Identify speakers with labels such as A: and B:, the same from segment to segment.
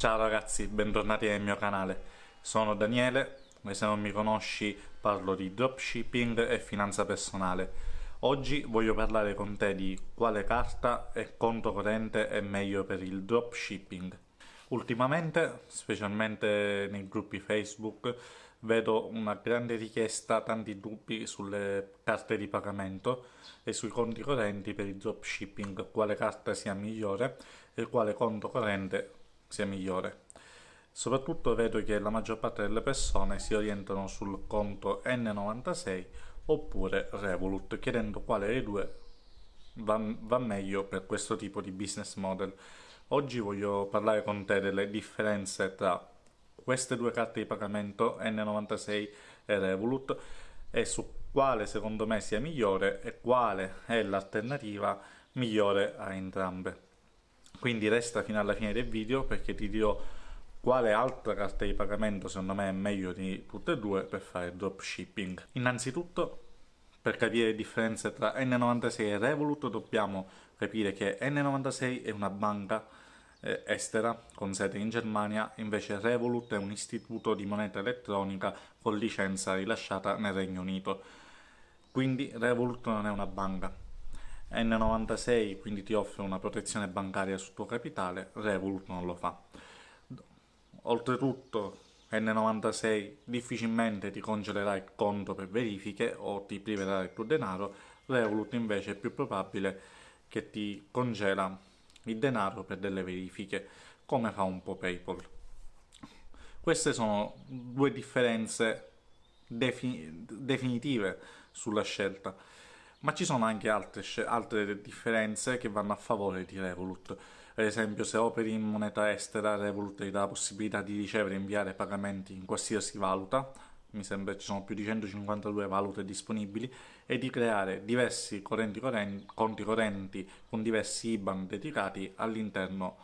A: Ciao ragazzi, bentornati nel mio canale. Sono Daniele e se non mi conosci parlo di dropshipping e finanza personale. Oggi voglio parlare con te di quale carta e conto corrente è meglio per il dropshipping. Ultimamente, specialmente nei gruppi Facebook, vedo una grande richiesta, tanti dubbi sulle carte di pagamento e sui conti correnti per il dropshipping, quale carta sia migliore e quale conto corrente sia migliore. Soprattutto vedo che la maggior parte delle persone si orientano sul conto N96 oppure Revolut, chiedendo quale dei due va, va meglio per questo tipo di business model. Oggi voglio parlare con te delle differenze tra queste due carte di pagamento N96 e Revolut e su quale secondo me sia migliore e quale è l'alternativa migliore a entrambe. Quindi resta fino alla fine del video perché ti dirò quale altra carta di pagamento secondo me è meglio di tutte e due per fare dropshipping. Innanzitutto per capire le differenze tra N96 e Revolut dobbiamo capire che N96 è una banca eh, estera con sede in Germania, invece Revolut è un istituto di moneta elettronica con licenza rilasciata nel Regno Unito. Quindi Revolut non è una banca. N96 quindi ti offre una protezione bancaria sul tuo capitale, Revolut non lo fa. Oltretutto N96 difficilmente ti congelerà il conto per verifiche o ti priverà del tuo denaro, Revolut invece è più probabile che ti congela il denaro per delle verifiche, come fa un po' PayPal. Queste sono due differenze defin definitive sulla scelta ma ci sono anche altre, altre differenze che vanno a favore di Revolut. Per esempio, se operi in moneta estera, Revolut ti dà la possibilità di ricevere e inviare pagamenti in qualsiasi valuta, mi sembra ci sono più di 152 valute disponibili, e di creare diversi correnti correnti, conti correnti con diversi IBAN dedicati all'interno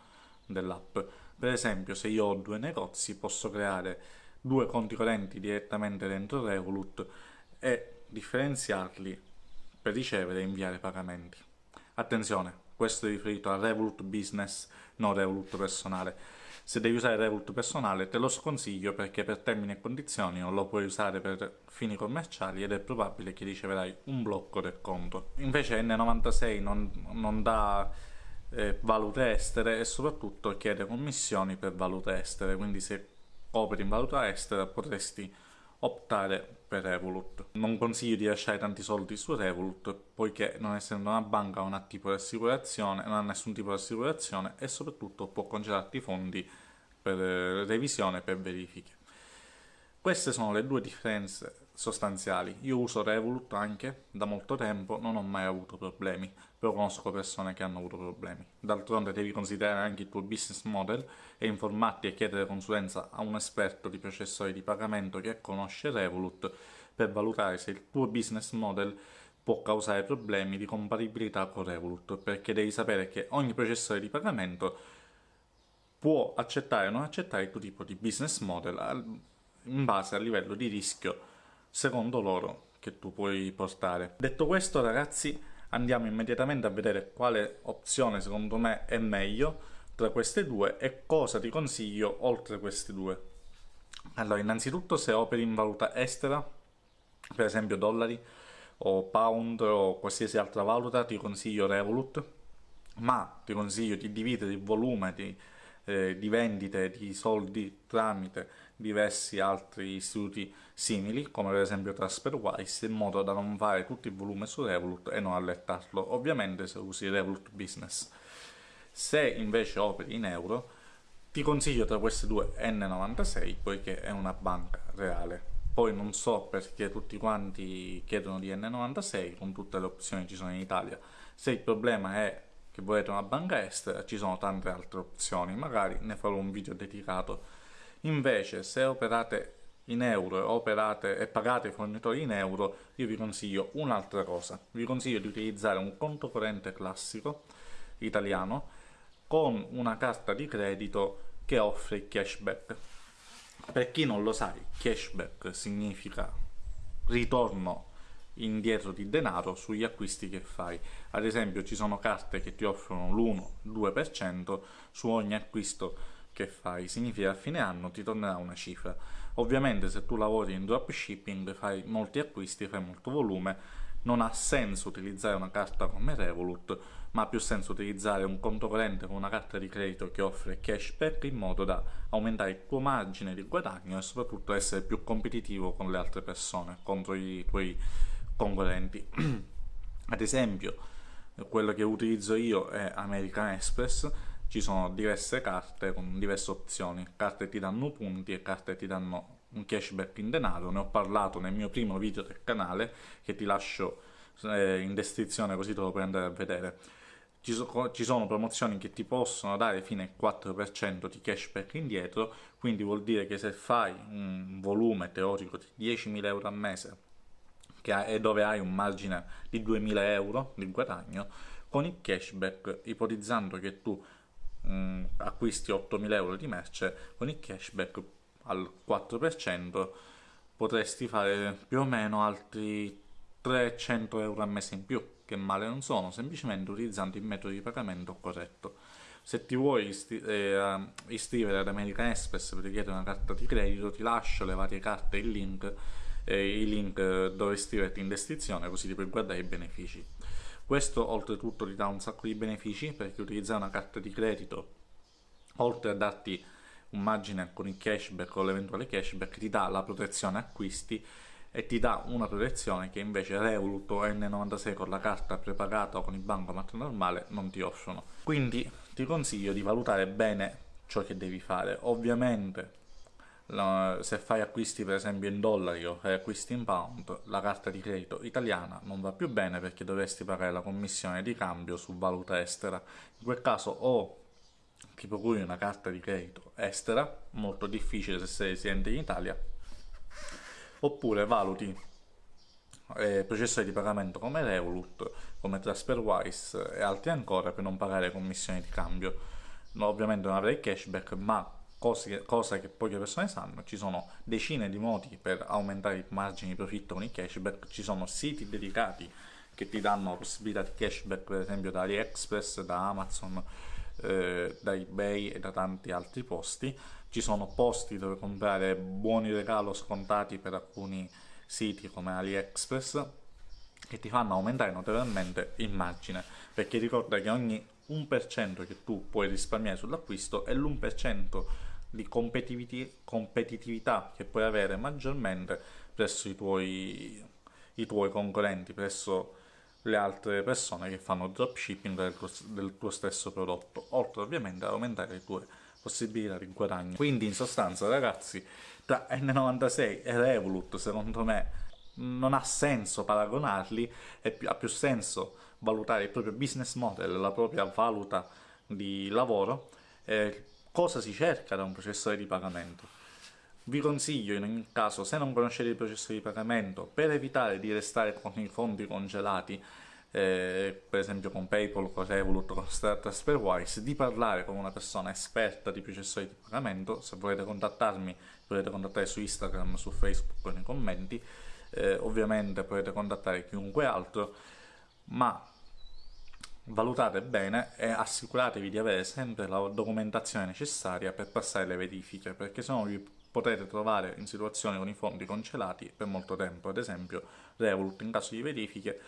A: dell'app. Per esempio, se io ho due negozi, posso creare due conti correnti direttamente dentro Revolut e differenziarli per ricevere e inviare pagamenti. Attenzione, questo è riferito a Revolut Business, non Revolut personale. Se devi usare Revolut personale te lo sconsiglio perché per termini e condizioni non lo puoi usare per fini commerciali ed è probabile che riceverai un blocco del conto. Invece N96 non, non dà eh, valute estere e soprattutto chiede commissioni per valute estere, quindi se operi in valuta estera potresti optare per Revolut. Non consiglio di lasciare tanti soldi su Revolut poiché non essendo una banca non ha tipo di assicurazione, non ha nessun tipo di assicurazione e soprattutto può congelarti i fondi per revisione e per verifiche. Queste sono le due differenze sostanziali. Io uso Revolut anche da molto tempo, non ho mai avuto problemi, però conosco persone che hanno avuto problemi. D'altronde devi considerare anche il tuo business model e informarti e chiedere consulenza a un esperto di processori di pagamento che conosce Revolut per valutare se il tuo business model può causare problemi di compatibilità con Revolut, perché devi sapere che ogni processore di pagamento può accettare o non accettare il tuo tipo di business model in base al livello di rischio secondo loro che tu puoi portare. Detto questo ragazzi andiamo immediatamente a vedere quale opzione secondo me è meglio tra queste due e cosa ti consiglio oltre queste due. Allora innanzitutto se operi in valuta estera, per esempio dollari o pound o qualsiasi altra valuta ti consiglio Revolut ma ti consiglio di dividere il volume di eh, di vendite di soldi tramite diversi altri istituti simili, come per esempio TransferWise, in modo da non fare tutto il volume su Revolut e non allertarlo, ovviamente se usi Revolut Business. Se invece operi in euro, ti consiglio tra queste due N96, poiché è una banca reale. Poi non so perché tutti quanti chiedono di N96, con tutte le opzioni che ci sono in Italia. Se il problema è che volete una banca estera? Ci sono tante altre opzioni magari ne farò un video dedicato. Invece se operate in euro operate, e pagate i fornitori in euro io vi consiglio un'altra cosa. Vi consiglio di utilizzare un conto corrente classico italiano con una carta di credito che offre cashback. Per chi non lo sa cashback significa ritorno indietro di denaro sugli acquisti che fai. Ad esempio ci sono carte che ti offrono l'1-2% su ogni acquisto che fai? Significa a fine anno ti tornerà una cifra. Ovviamente se tu lavori in dropshipping, fai molti acquisti, fai molto volume, non ha senso utilizzare una carta come Revolut, ma ha più senso utilizzare un conto corrente con una carta di credito che offre cashback in modo da aumentare il tuo margine di guadagno e soprattutto essere più competitivo con le altre persone, contro i tuoi concorrenti. Ad esempio, quello che utilizzo io è American Express, ci sono diverse carte con diverse opzioni, carte ti danno punti e carte ti danno un cashback in denaro, ne ho parlato nel mio primo video del canale che ti lascio eh, in descrizione così te lo puoi andare a vedere. Ci, ci, sono promozioni che ti possono dare fino al 4% di cashback indietro, quindi vuol dire che se fai un volume teorico di 10.000 euro al mese e dove hai un margine di 2.000 euro di guadagno, con il cashback, ipotizzando che tu mh, acquisti 8.000 euro di merce, con il cashback al 4% potresti fare più o meno altri 300 euro al mese in più, che male non sono, semplicemente utilizzando il metodo di pagamento corretto. Se ti vuoi isti eh, iscrivere ad American Express per richiedere una carta di credito, ti lascio le varie carte e il link, eh, i link dove iscriverti in descrizione, così ti puoi guardare i benefici. Questo oltretutto ti dà un sacco di benefici perché utilizzare una carta di credito, oltre a darti un margine con il cashback o l'eventuale cashback ti dà la protezione acquisti e ti dà una protezione che invece Revolut o N96 con la carta prepagata o con il bancomat normale non ti offrono. Quindi ti consiglio di valutare bene ciò che devi fare. Ovviamente se fai acquisti per esempio in dollari o fai acquisti in pound, la carta di credito italiana non va più bene perché dovresti pagare la commissione di cambio su valuta estera. In quel caso o ti procuri una carta di credito estera, molto difficile se sei residente in Italia, oppure valuti eh, processori di pagamento come Revolut, come TransferWise e altri ancora per non pagare commissioni di cambio. No, ovviamente non avrai cashback, ma cose, cosa che poche persone sanno, ci sono decine di modi per aumentare i margini di profitto con il cashback, ci sono siti dedicati che ti danno possibilità di cashback per esempio da AliExpress, da Amazon, eh, da ebay e da tanti altri posti. Ci sono posti dove comprare buoni regalo scontati per alcuni siti come AliExpress che ti fanno aumentare notevolmente il margine perché ricorda che ogni 1% che tu puoi risparmiare sull'acquisto è l'1% di competitività che puoi avere maggiormente presso i tuoi, i tuoi concorrenti, presso le altre persone che fanno dropshipping del del tuo stesso prodotto, oltre ovviamente ad aumentare le tue possibilità di guadagno. Quindi in sostanza ragazzi, tra N96 e Revolut secondo me non ha senso paragonarli, più, ha più senso valutare il proprio business model, la propria valuta di lavoro, eh, cosa si cerca da un processore di pagamento. Vi consiglio in ogni caso, se non conoscete il processo di pagamento, per evitare di restare con i fondi congelati, eh, per esempio con PayPal, con Revolut, con TransferWise, di parlare con una persona esperta di processori di pagamento. Se volete contattarmi, potete contattare su Instagram, su Facebook nei commenti. Eh, ovviamente potete contattare chiunque altro, ma valutate bene e assicuratevi di avere sempre la documentazione necessaria per passare le verifiche, perché se no vi potete trovare in situazioni con i fondi congelati per molto tempo, ad esempio Revolut in caso di verifiche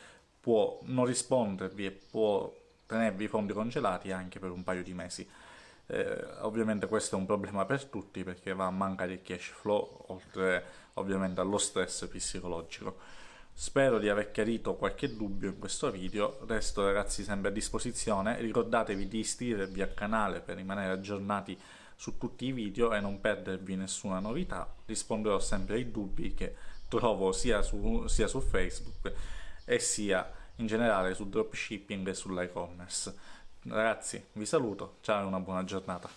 A: può non rispondervi e può tenervi i fondi congelati anche per un paio di mesi. Eh, ovviamente questo è un problema per tutti perché va a mancare il cash flow oltre ovviamente allo stress psicologico. Spero di aver chiarito qualche dubbio in questo video, resto ragazzi sempre a disposizione, ricordatevi di iscrivervi al canale per rimanere aggiornati su tutti i video e non perdervi nessuna novità, risponderò sempre ai dubbi che trovo sia su, sia su Facebook e sia in generale sul dropshipping e sull'e-commerce. Ragazzi, vi saluto, ciao e una buona giornata.